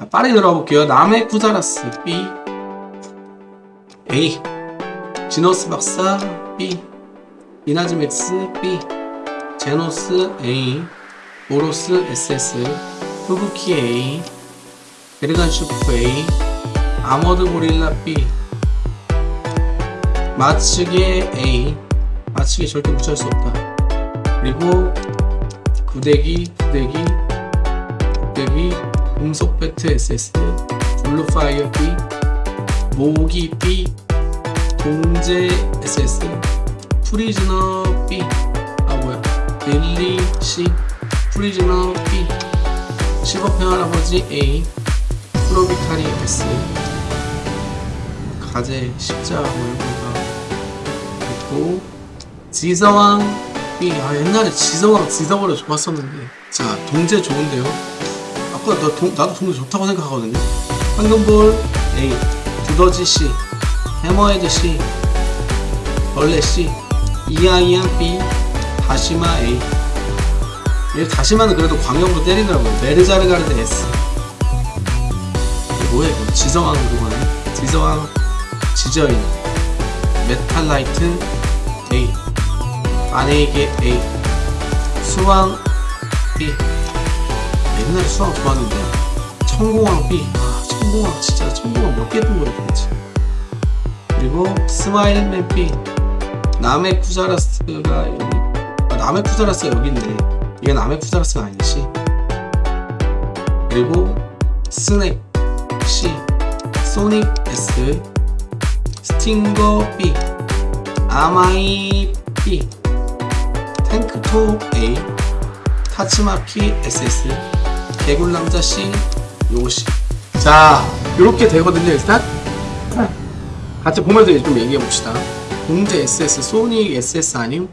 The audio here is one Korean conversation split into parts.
자, 빠르게 들어볼게요. 남의 쿠자라스 B. A. 지노스 박사 B. 이나즈맥스 B. 제노스 A. 오로스 SS 후부키 A 베르간 슈프 A 아머드 고릴라 B 마츠게 A. 마츠게 절대 무시할 수 없다. 그리고 구대기 구대기 구대기 음속 배트 SS 블루파이어 B 모기 B 동제 SS 프리즈너 B. 아 뭐야. 릴리 C 프리즈너 B. 실버펜 할아버지 A 프로비카리 S 가제 십자 모양가 있고 지서왕. B 아 옛날에 지서왕 지서버려 좋았었는데. 자 동제 좋은데요. 아까 나 동, 나도 동제 좋다고 생각하거든요. 황금볼 A 두더지 C 해머헤드 C 벌레 C 이아이안 B 다시마 A. 얘 다시마는 그래도 광역으로 때리더라고요. 메르자르가르드 S 이거 지성왕 그거네 지성왕 지저인. 메탈라이트 A. 아네이게 A. 수왕 B. 옛날에 수왕 좋았는데. 청공왕 B. 아 청공왕 진짜 청공왕 몇개 했던 거야 도대체. 그리고 스마일맨 B 남의 쿠자라스가 여기 아, 남의 쿠자라스가 여기 있네. 이게 남의 쿠자라스가 아니지. 그리고 스낵 C 소닉 S 스팅거 B 아마이 B 탱크톱 A 타츠마키 SS 개굴남자 C 요시. 자 이렇게 되거든요 일단. 같이 보면서 좀 얘기해 봅시다. 공제 SS 소닉 SS 아님?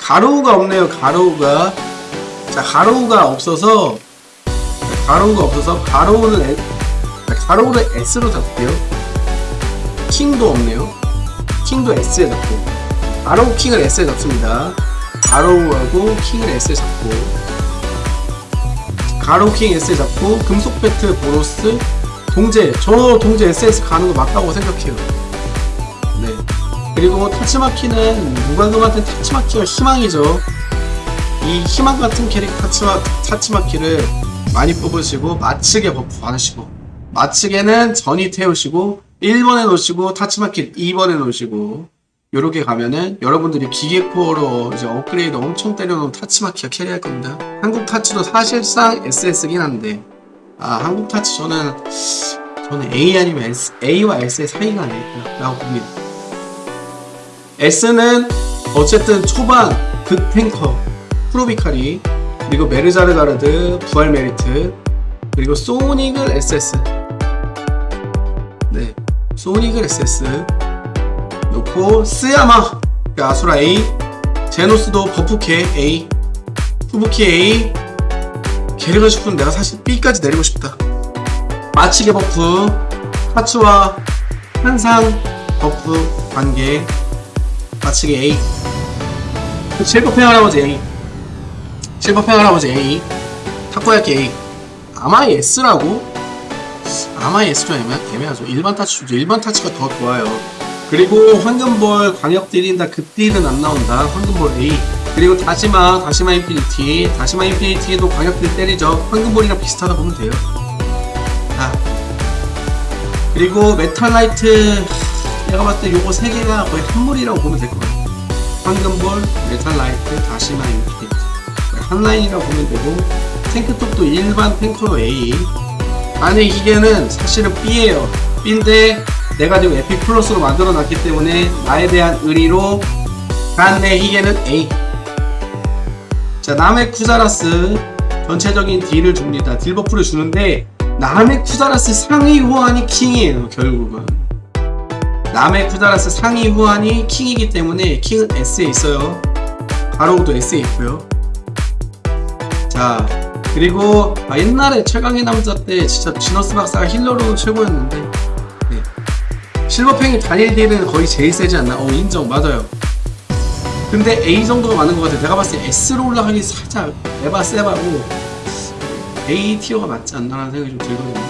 가로우가 없네요 가로우가. 자 가로우가 없어서 가로우가 없어서 가로우는 에, 가로우를 S로 잡고요. 킹도 없네요. 킹도 S에 잡고. 가로우 킹을 S에 잡습니다. 가로우하고 킹을 S에 잡고. 가로우 킹 S에 잡고 금속 배트 보로스 동제. 저 동제 SS 가는 거 맞다고 생각해요. 네. 그리고 타츠마키는 무과금한테 타츠마키가 희망이죠. 이 희망 같은 캐릭터 타츠마, 타츠마키를 많이 뽑으시고 마츠게 buff 받으시고 마츠게는 전이 태우시고 1번에 놓으시고 타츠마키 2번에 놓으시고 요렇게 가면은 여러분들이 기계코어로 이제 업그레이드 엄청 때려놓은 타츠마키가 carry할 겁니다. 한국 타츠도 사실상 SS긴 한데 아 한국 타츠 저는 저는 A 아니면 S, A와 S의 사이가 아닐까 라고 봅니다. S는 어쨌든 초반 극탱커 프로비카리 그리고 메르자르 가르드 부활 메리트 그리고 소닉을 SS 네 소닉을 SS 놓고 스야마 그 아수라 A. 제노스도 버프케 A. 후부키 A. 게르가 싶은 내가 사실 B까지 내리고 싶다. 마치게 버프. 하츠와 한상 버프 관계. 마치게 A. 실버팽 할아버지 A 실버팽 할아버지 A 타코야키 A. 아마이 S라고? 아마이 S 좀 애매, 애매하죠. 일반 타치 좋죠 일반 타치가 더 좋아요. 그리고 황금볼 광역 딜인다 급딜은 안 나온다. 황금볼 A. 그리고 다시마 다시마 인피니티. 다시마 인피니티도 광역 딜 때리죠. 황금볼이랑 비슷하다 보면 돼요. 자. 그리고 메탈라이트 내가 봤을 때 요거 세 개가 거의 한물이라고 보면 될 것 같아요. 황금볼 메탈라이트 다시마 인피니티 한 라인이라고 보면 되고 탱크톱도 일반 탱커 A. 안에 기계는 사실은 B예요. B인데 내가 지금 epic plus로 만들어 놨기 때문에 나에 대한 의리로 간내 희게는 A. 자 남의 쿠자라스 전체적인 딜을 줍니다. 딜 버프를 주는데 남의 쿠자라스 상위 후환이 킹이에요 결국은. 남의 쿠자라스 상위 후환이 킹이기 때문에 킹은 S에 있어요. 가로우도 S에 있고요 자 그리고 아, 옛날에 최강의 남자 때 진짜 지너스 박사가 힐러로는 최고였는데 네. 실버팽이 단일 딜은 거의 제일 세지 않나? 어 인정 맞아요 근데 A 정도가 많은 것 같아 내가 봤을 때 S로 올라가기 살짝 에바 세바고 A tier가 맞지 않나라는 생각이 좀 들거든요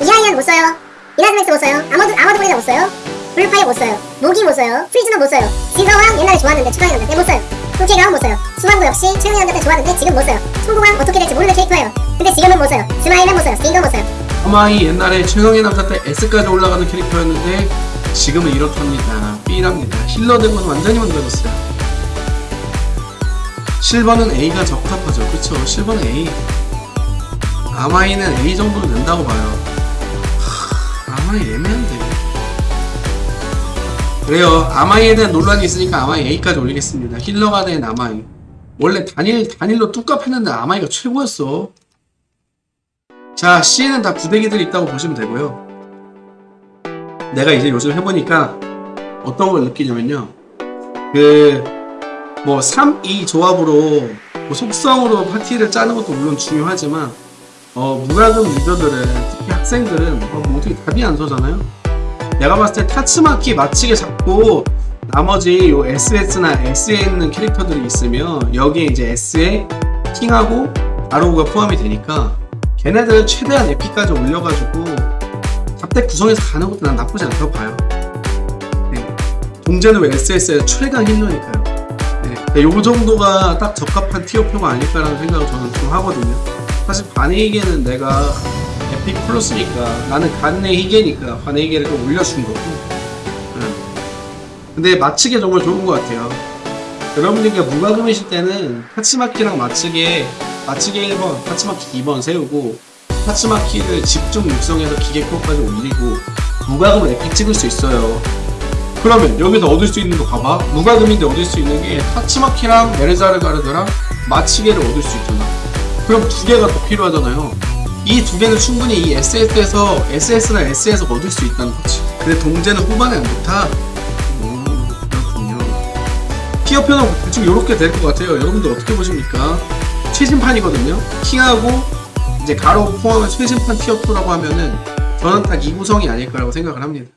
이하이언 못 써요. 이나즈맥스 못 써요. 아머드 아머드 브리더 못 써요. 블루파이어 못 써요. 모기 못 써요. 프리즈너 못 써요. 진서왕 옛날에 좋았는데 남자 때 못 써요. 솔케가운 못 써요. 수왕도 역시 남자 때 좋았는데 지금 못 써요. 송공왕 어떻게 될지 모르는 캐릭터예요. 근데 지금은 못 써요. 스마일은 못 써요. 스팅도 못 써요. 하마이 옛날에 최강의 남자 때 S까지 올라가는 캐릭터였는데 지금은 이렇답니다 B랍니다 healer 되고는 완전히 만들어졌어요 실버는 A가 적합하죠 그쵸 실버는 A 아마이는 A 정도는 된다고 봐요 하, 아마이 애매한데 그래요 아마이에 대한 논란이 있으니까 아마이 A까지 올리겠습니다 healer가 된 아마이 원래 단일 단일로 뚝갑 했는데 아마이가 최고였어 자, C에는 다 부대기들이 있다고 보시면 되고요. 내가 이제 요즘 해보니까 어떤 걸 느끼냐면요. 그, 뭐, 3, 2 조합으로, 뭐 속성으로 파티를 짜는 것도 물론 중요하지만, 어, 무과금 리더들은, 특히 학생들은, 어, 뭐 어떻게 답이 안 서잖아요? 내가 봤을 때 타츠마키 맞추게 잡고, 나머지 요 SS나 S에 있는 캐릭터들이 있으면, 여기에 이제 S에 킹하고 아로우가 포함이 되니까, 걔네들 최대한 에피까지 올려가지고 잡덱 구성해서 가는 것도 난 나쁘지 않다고 봐요. 네. 동제는 왜 SS의 최강 힐러니까요. 네. 요 정도가 딱 적합한 티어표가 아닐까라는 생각을 저는 좀 하거든요. 사실 반에이게는 내가 에픽 플러스니까 나는 간의 희게니까 반의 희게를 좀 올려준 거고. 네. 근데 맞추기 정말 좋은 것 같아요. 여러분들께 무과금이실 때는 타치마키랑 맞추기에 맞추기 1번, 타치마키 2번 세우고 타치마키를 집중 육성해서 기계코까지 올리고 무과금을 epic 찍을 수 있어요. 그러면 여기서 얻을 수 있는 거 봐봐. 무과금인데 얻을 수 있는 게 타치마키랑 메르자르 가르드랑 마치게를 얻을 수 있잖아. 그럼 두 개가 더 필요하잖아요. 이 두 개는 충분히 이 SS에서 SS나 S에서 얻을 수 있다는 거지. 근데 동제는 후반에 안 좋다. 음, 그렇군요. 티어 표는 대충 이렇게 될 것 같아요. 여러분들 어떻게 보십니까? 최신판이거든요. 킹하고 이제 가로 포함한 최신판 티어 표라고 하면은 저는 딱 이 구성이 아닐까라고 생각을 합니다.